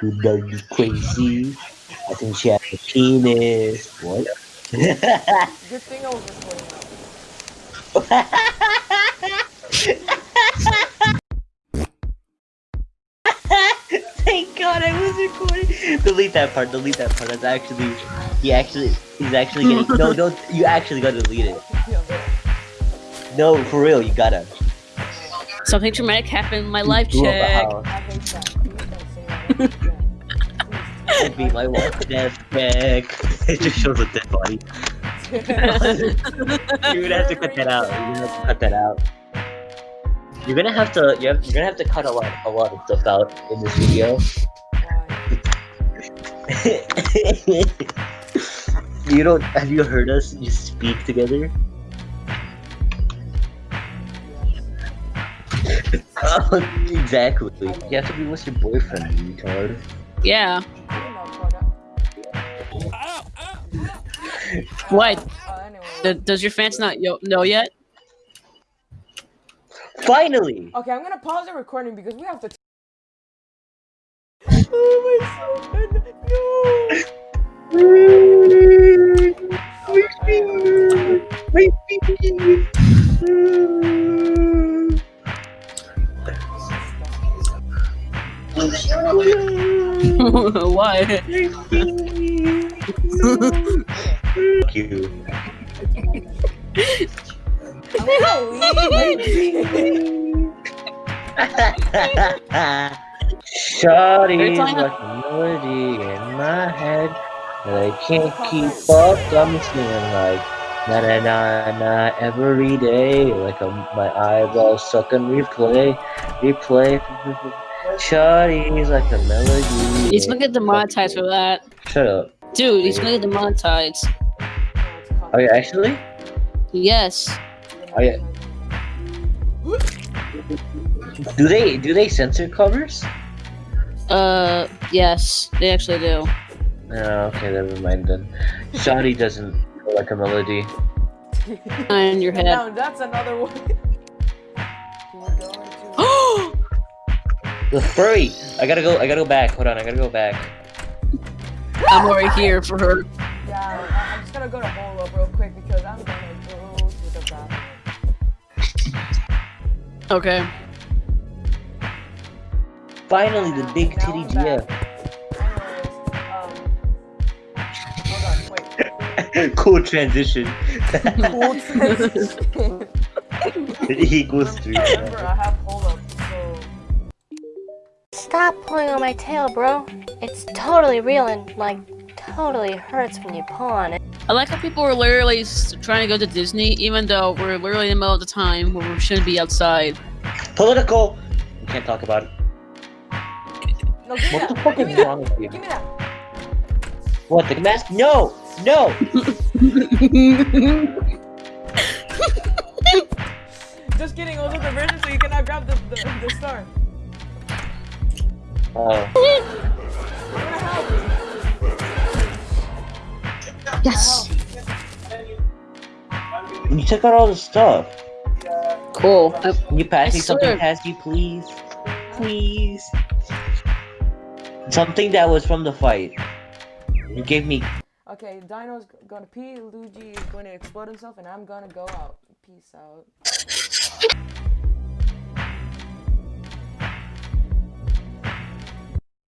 Who does you crazy? I think she has a penis. What? Good thing I was recording. Thank God I was recording. Delete that part. Delete that part. That's actually, he actually, he's actually getting. no, don't. You actually gotta delete it. No, for real, you gotta. Something traumatic happened in my life Blew up a check. be my wife Dead check. It just shows a dead body. You're gonna have to cut that out. You're gonna have to cut that out. You're gonna have to. You have, you're gonna have to cut a lot, a lot of stuff out in this video. Why? Oh, you don't. Have you heard us just speak together? Oh, exactly. You have to be with your boyfriend, you retard. Yeah. You know, What? Uh, anyway. D- does your fans not yo- know yet? Finally! Okay, I'm gonna pause the recording because we have to. oh my son! No! Why? Fuck you. I'm gonna leave. Shawty's talking like a melody in my head that I can't keep up. I'm singing like na na na na every day, like a, my eyeballs stuck on replay, replay. Shawty's like a melody. He's gonna get demonetized for that. Shut up. Dude, he's gonna get demonetized. Are you actually? Yes. Are you? Do they do they censor covers? Uh, yes, they actually do. Oh, okay, never mind then. Shawty doesn't like a melody. On your head. No, that's another one. Can we go into? The furry. I gotta go. I gotta go back. Hold on. I gotta go back. I'm already here for her. Yeah, I- I'm just gonna go to hole up real quick because I'm gonna go to the bathroom. Okay. Finally, the big Now titty I'm Gia. back. Anyways, um, hold on, wait. cool transition. Cool transition. equals three. Remember, Stop pulling on my tail, bro. It's totally real and, like, totally hurts when you pull on it. I like how people are literally trying to go to Disney, even though we're literally in the middle of the time where we shouldn't be outside. Political. We can't talk about it. no, give me What the that. fuck give is that. wrong with you? Give me that. What the mask? No, no. Just kidding. It was a diversion, so you cannot grab the the, the star. Oh, I'm gonna help. yes. you took out all the stuff. Cool. Uh, Can you pass I me something, swear. Pasty, please? Please. Something that was from the fight. You gave me. Okay, Dino's gonna pee. Luigi is going to explode himself, and I'm gonna go out. Peace out.